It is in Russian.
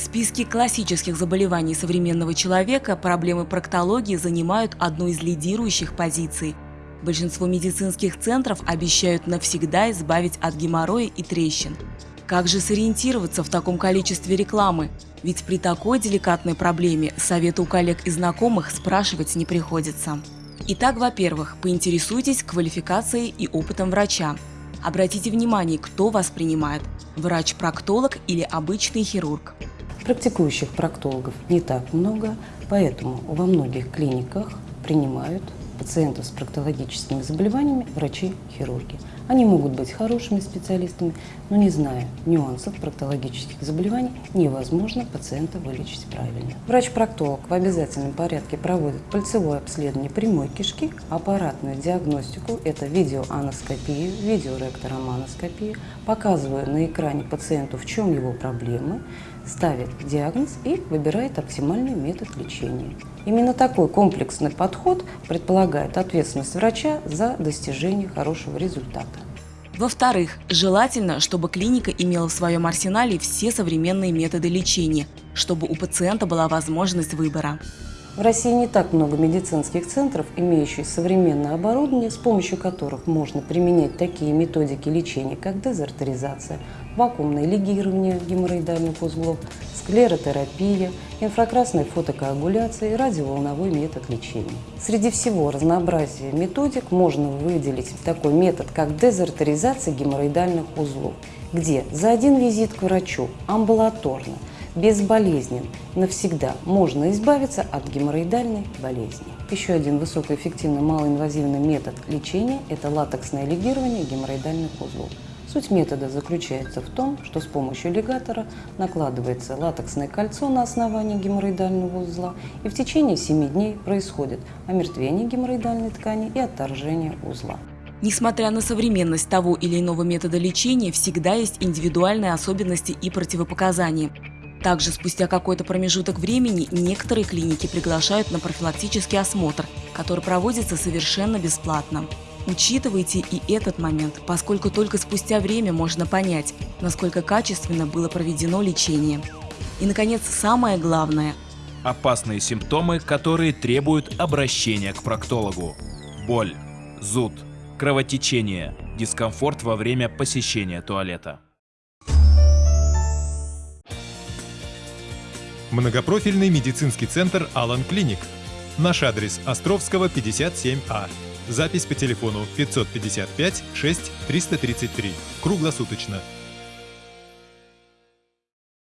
В списке классических заболеваний современного человека проблемы проктологии занимают одну из лидирующих позиций. Большинство медицинских центров обещают навсегда избавить от геморроя и трещин. Как же сориентироваться в таком количестве рекламы? Ведь при такой деликатной проблеме советы у коллег и знакомых спрашивать не приходится. Итак, во-первых, поинтересуйтесь квалификацией и опытом врача. Обратите внимание, кто вас принимает – врач-проктолог или обычный хирург. Практикующих проктологов не так много, поэтому во многих клиниках принимают пациентов с проктологическими заболеваниями врачи-хирурги. Они могут быть хорошими специалистами, но не зная нюансов проктологических заболеваний, невозможно пациента вылечить правильно. Врач-проктолог в обязательном порядке проводит пальцевое обследование прямой кишки, аппаратную диагностику, это видеоаноскопию, видеоректороманоскопию, показывая на экране пациенту, в чем его проблемы, ставит диагноз и выбирает оптимальный метод лечения. Именно такой комплексный подход предполагает ответственность врача за достижение хорошего результата. Во-вторых, желательно, чтобы клиника имела в своем арсенале все современные методы лечения, чтобы у пациента была возможность выбора. В России не так много медицинских центров, имеющих современное оборудование, с помощью которых можно применять такие методики лечения, как дезартеризация, вакуумное лигирование геморроидальных узлов, склеротерапия, инфракрасная фотокоагуляция и радиоволновой метод лечения. Среди всего разнообразия методик можно выделить такой метод, как дезартеризация геморроидальных узлов, где за один визит к врачу амбулаторно – безболезнен. Навсегда можно избавиться от геморроидальной болезни. Еще один высокоэффективный малоинвазивный метод лечения – это латексное лигирование геморроидальных узлов. Суть метода заключается в том, что с помощью лигатора накладывается латексное кольцо на основании геморроидального узла, и в течение 7 дней происходит омертвение геморроидальной ткани и отторжение узла. Несмотря на современность того или иного метода лечения, всегда есть индивидуальные особенности и противопоказания. Также спустя какой-то промежуток времени некоторые клиники приглашают на профилактический осмотр, который проводится совершенно бесплатно. Учитывайте и этот момент, поскольку только спустя время можно понять, насколько качественно было проведено лечение. И, наконец, самое главное – опасные симптомы, которые требуют обращения к проктологу. Боль, зуд, кровотечение, дискомфорт во время посещения туалета. Многопрофильный медицинский центр «Алан Клиник». Наш адрес Островского, 57А. Запись по телефону 555 6 333. Круглосуточно.